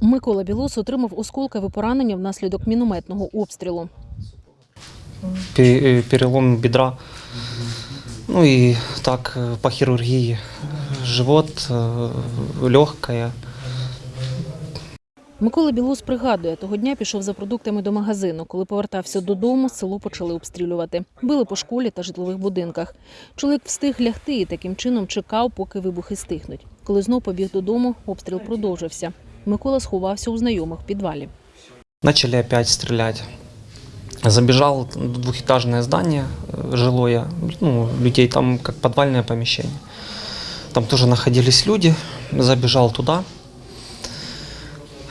Микола Білос отримав осколкове поранення внаслідок мінометного обстрілу. Э, перелом бедра. Ну и так э, по хирургии живот, легкая. Микола Білос пригадує, того дня пішов за продуктами до магазину. Коли повертався додому, село почали обстрілювати. Били по школі та житлових будинках. Чоловік встиг лягти і таким чином чекав, поки вибухи стихнуть. Коли знов побіг додому, обстріл продовжився. Микола сховався у знайомих в підвалі. Начали опять стрелять. Забежал в двухэтажное здание э, жилое, ну, людей там как подвальное помещение. Там тоже находились люди, забежал туда,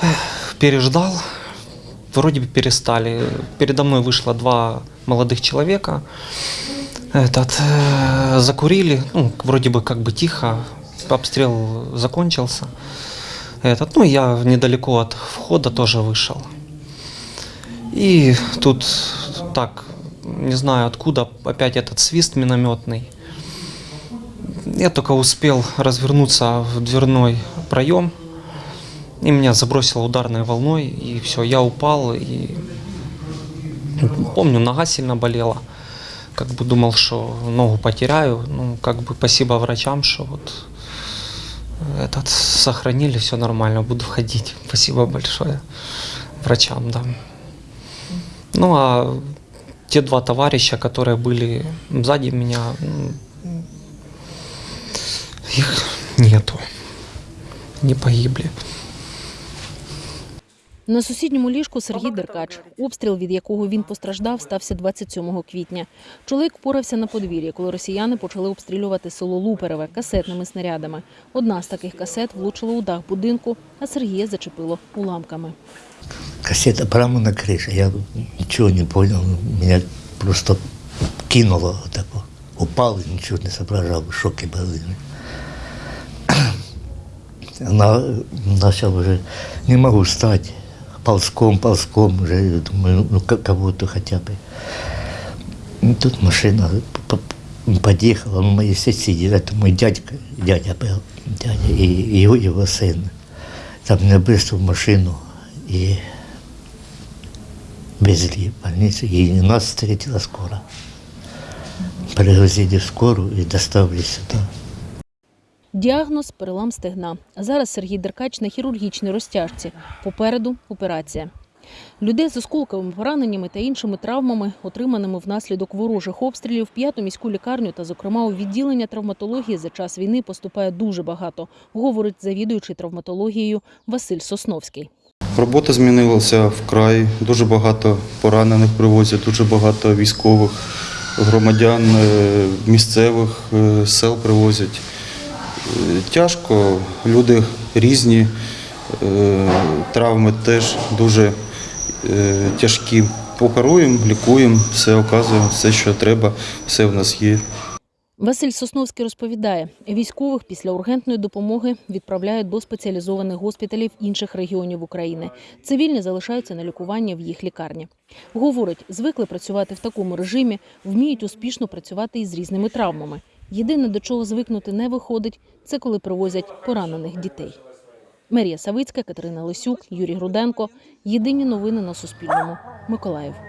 Эх, переждал, вроде бы перестали. Передо мной вышло два молодых человека, этот, э, закурили, ну, вроде бы как бы тихо, обстрел закончился. Этот, ну, я недалеко от входа тоже вышел. И тут так, не знаю откуда, опять этот свист минометный. Я только успел развернуться в дверной проем, и меня забросило ударной волной, и все, я упал, и помню, нога сильно болела. Как бы думал, что ногу потеряю. Ну, как бы спасибо врачам, что вот этот сохранили, все нормально, буду ходить. Спасибо большое врачам, да. Ну а те два товарища, которые были сзади меня, их нету, не погибли. На сусідньому ліжку Сергій Деркач. Обстріл, від якого він постраждав, стався 27 квітня. Чоловік впорався на подвір'ї, коли росіяни почали обстрілювати село Лупереве касетними снарядами. Одна з таких касет влучила у дах будинку, а Сергія зачепило уламками. Кассета прямо на крыше. Я ничего не понял. Меня просто кинуло так вот. Упал не соображал. В шоке был. Она начал уже, не могу встать. Ползком, ползком уже, думаю, ну как кого-то хотя бы. И тут машина подъехала, ну, мои соседи, это мой дядька, дядя был, дядя, и его, его сын. Там меня быстро в машину и везли в больницу, и нас встретила скоро. Привозили в скорую и доставили сюда. Діагноз перелам стегна. Зараз Сергій Деркач на хірургічній розтяжці. Попереду операція. Людей з осколковими пораненнями та іншими травмами, отриманими внаслідок ворожих обстрілів, п'яту міську лікарню та, зокрема, у відділення травматології за час війни поступає дуже багато, говорить завідуючий травматологією Василь Сосновський. Робота змінилася вкрай. Дуже багато поранених привозять, дуже багато військових громадян е, місцевих е, сел привозять. Тяжко, люди різні, е, травми теж дуже е, тяжкі. Оперуємо, лікуємо, все оказуємо, все, що треба, все в нас є. Василь Сосновський розповідає, військових після ургентної допомоги відправляють до спеціалізованих госпіталів інших регіонів України. Цивільні залишаються на лікуванні в їх лікарні. Говорить, звикли працювати в такому режимі, вміють успішно працювати із різними травмами. Єдине, до чого звикнути не виходить, це коли привозять поранених дітей. Мерія Савицька, Катерина Лисюк, Юрій Груденко. Єдині новини на Суспільному. Миколаїв.